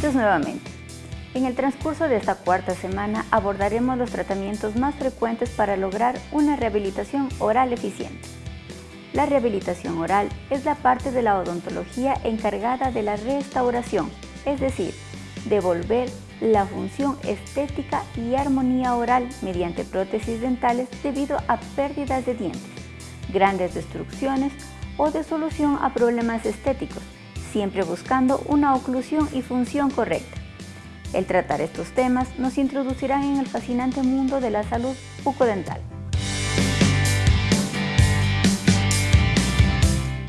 Bienvenidos nuevamente. En el transcurso de esta cuarta semana abordaremos los tratamientos más frecuentes para lograr una rehabilitación oral eficiente. La rehabilitación oral es la parte de la odontología encargada de la restauración, es decir, devolver la función estética y armonía oral mediante prótesis dentales debido a pérdidas de dientes, grandes destrucciones o de solución a problemas estéticos, siempre buscando una oclusión y función correcta. El tratar estos temas nos introducirán en el fascinante mundo de la salud bucodental.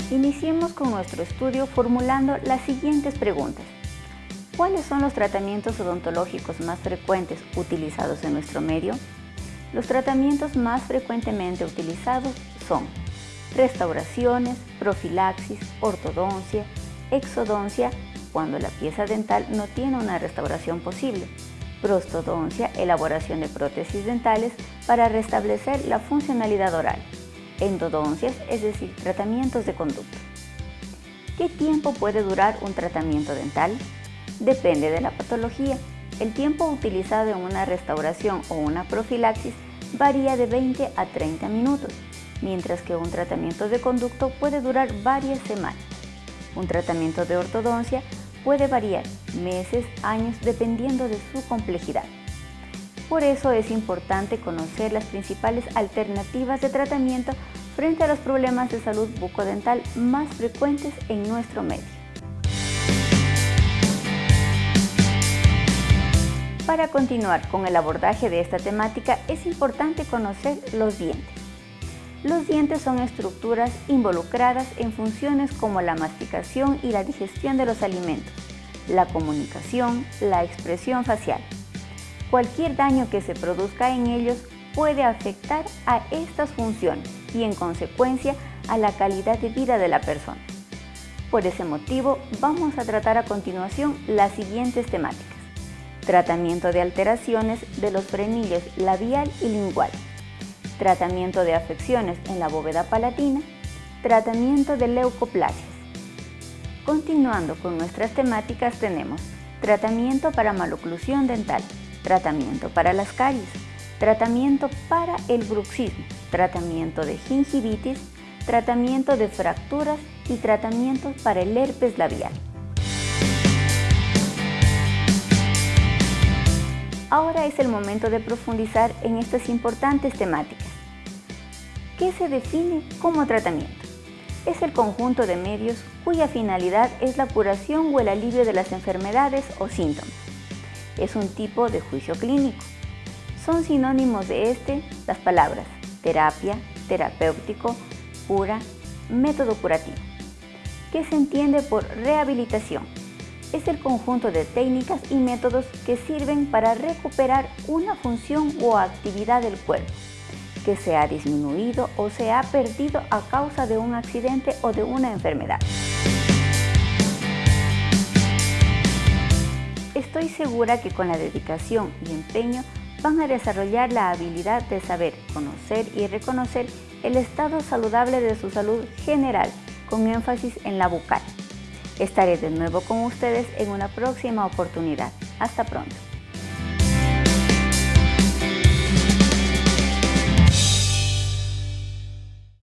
Iniciemos con nuestro estudio formulando las siguientes preguntas. ¿Cuáles son los tratamientos odontológicos más frecuentes utilizados en nuestro medio? Los tratamientos más frecuentemente utilizados son restauraciones, profilaxis, ortodoncia, exodoncia cuando la pieza dental no tiene una restauración posible, prostodoncia, elaboración de prótesis dentales para restablecer la funcionalidad oral, endodoncias, es decir, tratamientos de conducto. ¿Qué tiempo puede durar un tratamiento dental? Depende de la patología. El tiempo utilizado en una restauración o una profilaxis varía de 20 a 30 minutos, mientras que un tratamiento de conducto puede durar varias semanas. Un tratamiento de ortodoncia puede variar meses, años, dependiendo de su complejidad. Por eso es importante conocer las principales alternativas de tratamiento frente a los problemas de salud bucodental más frecuentes en nuestro medio. Para continuar con el abordaje de esta temática es importante conocer los dientes. Los dientes son estructuras involucradas en funciones como la masticación y la digestión de los alimentos, la comunicación, la expresión facial. Cualquier daño que se produzca en ellos puede afectar a estas funciones y en consecuencia a la calidad de vida de la persona. Por ese motivo vamos a tratar a continuación las siguientes temáticas. Tratamiento de alteraciones de los frenillos labial y lingual tratamiento de afecciones en la bóveda palatina, tratamiento de leucoplasias. Continuando con nuestras temáticas tenemos tratamiento para maloclusión dental, tratamiento para las caries, tratamiento para el bruxismo, tratamiento de gingivitis, tratamiento de fracturas y tratamientos para el herpes labial. Ahora es el momento de profundizar en estas importantes temáticas. ¿Qué se define como tratamiento? Es el conjunto de medios cuya finalidad es la curación o el alivio de las enfermedades o síntomas. Es un tipo de juicio clínico. Son sinónimos de este las palabras terapia, terapéutico, cura, método curativo. ¿Qué se entiende por rehabilitación? Es el conjunto de técnicas y métodos que sirven para recuperar una función o actividad del cuerpo que se ha disminuido o se ha perdido a causa de un accidente o de una enfermedad. Estoy segura que con la dedicación y empeño van a desarrollar la habilidad de saber, conocer y reconocer el estado saludable de su salud general, con énfasis en la bucal. Estaré de nuevo con ustedes en una próxima oportunidad. Hasta pronto.